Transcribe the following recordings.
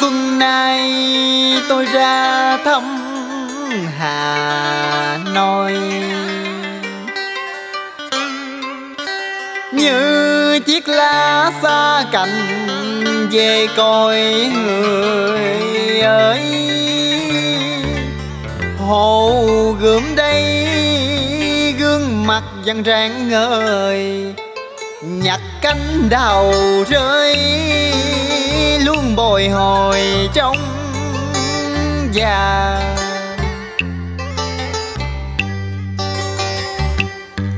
xuân nay tôi ra thăm Hà Nội. Như chiếc lá xa cành về coi người ơi Hồ gươm đây gương mặt vẫn rạng ngời Nhặt cánh đào rơi, luôn bồi hồi trong già.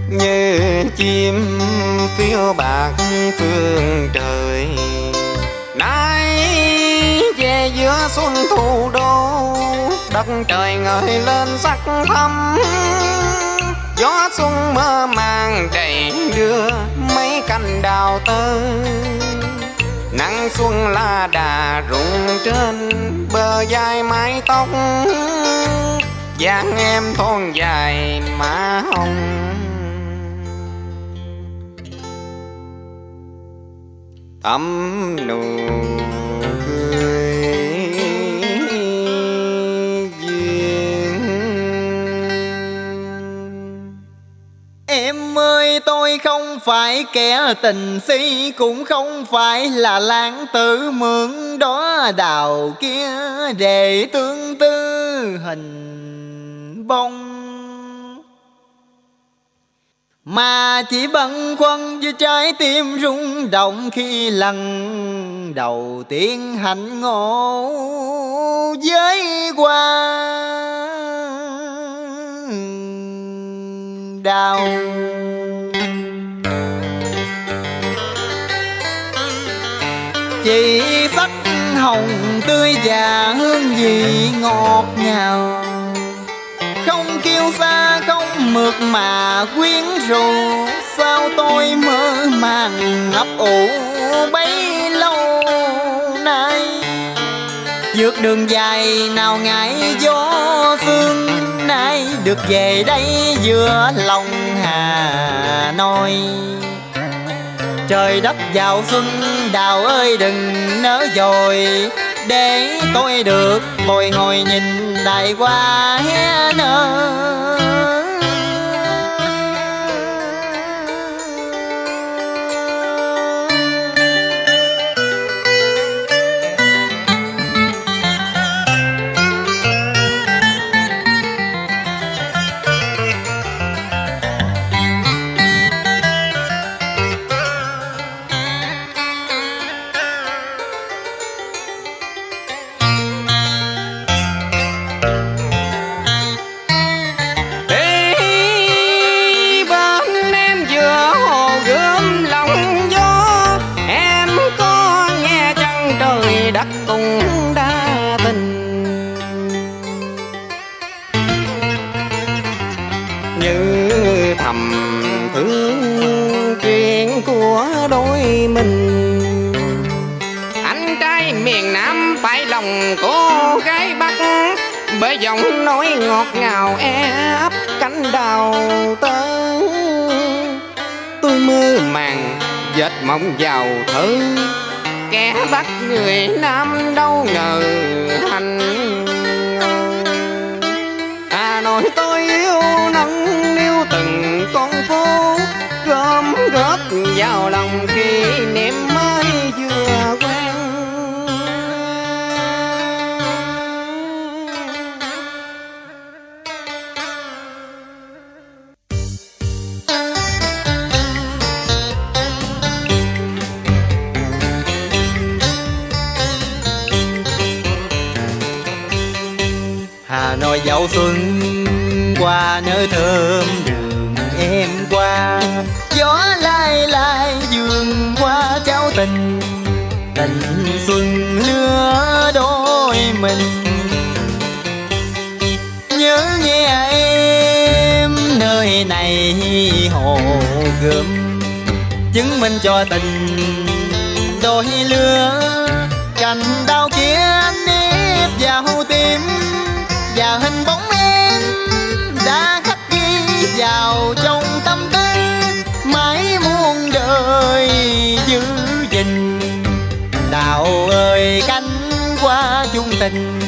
Như chim phiêu bạc phương trời nay về giữa xuân thủ đô, đất trời ngời lên sắc thắm. Gió xuân mơ màng đầy đưa mấy cành đào tơ. Nắng xuân la đà rụng trên bờ dài mái tóc. Dáng em thon dài má hồng. Thắm nụ cười duyên. Em ơi tôi không phải kẻ tình si, Cũng không phải là lãng tử mượn đó đào kia Để tương tư hình bông. Mà chỉ bận khoăn với trái tim rung động Khi lần đầu tiên hạnh ngộ với qua đau hồng tươi và hương vị ngọt ngào. Không kêu xa, không mượt mà quyến rũ. Sao tôi mơ màng ấp ủ bấy lâu nay? Vượt đường dài nào ngại gió phương Nay? Được về đây giữa lòng Hà Nội Trời đất vào xuân, đào ơi đừng nỡ dồi. Để tôi được bồi hồi nhìn đại hoa hé nở. Đã đa tình. Như thầm thương chuyện của đôi mình. Anh trai miền Nam phải lòng cô gái Bắc Bởi giọng nói ngọt ngào e ấp cánh đào tơ Tôi mơ màng, dệt mộng vào thơ Kẻ bắt người Nam đâu ngờ. Hà Nội dạo xuân qua nơi thơm đường em qua. Gió lai lai vườn qua trao tình Tình xuân lứa đôi mình. Nhớ nghe em nơi này hồ gươm, Chứng minh cho tình đôi lứa cánh chung tình.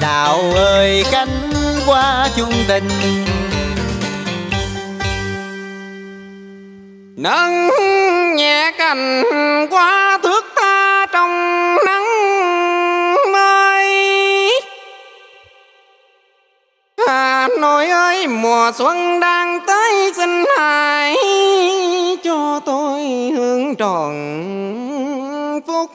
Đào ơi, cánh qua chung tình. Nâng nhẹ cành qua thước ta trong nắng mới Hà Nội ơi, mùa xuân đang tới, xin hãy cho tôi hương tròn phúc.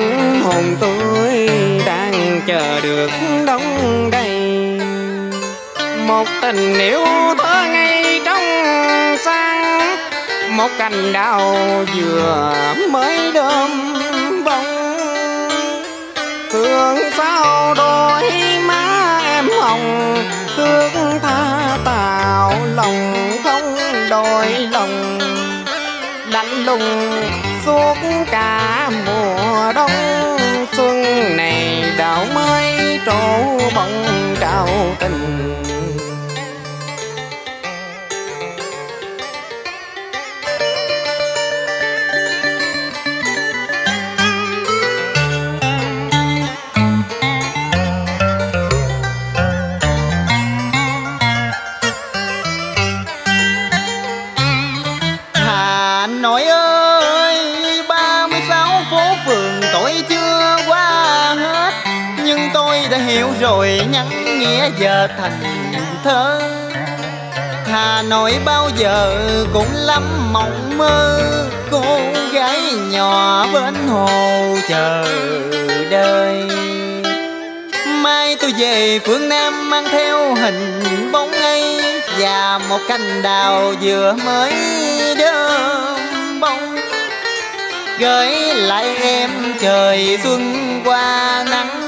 Anh hồn tôi đang chờ được đóng đầy. Một tình yêu thơ ngây trong sáng, một cành đào vừa mới đơm bông. Thương sao đôi má em hồng, thương rồi nhắn nghĩa giờ thành thơ. Hà Nội bao giờ cũng lắm mộng mơ. Cô gái nhỏ bên hồ chờ đợi. Mai tôi về phương Nam mang theo hình bóng ấy Và một cành đào vừa mới đơm bông. Gửi lại em trời xuân qua nắng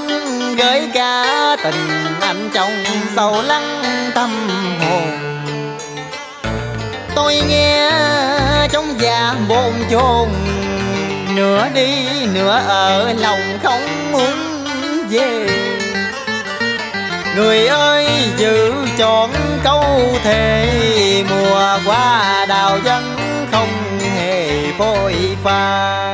tình anh trong sâu lắng tâm hồn. Tôi nghe trong già bồn chồn, Nửa đi nửa ở lòng không muốn về. Người ơi, giữ chọn câu thề, Mùa qua đào dân không hề phôi pha.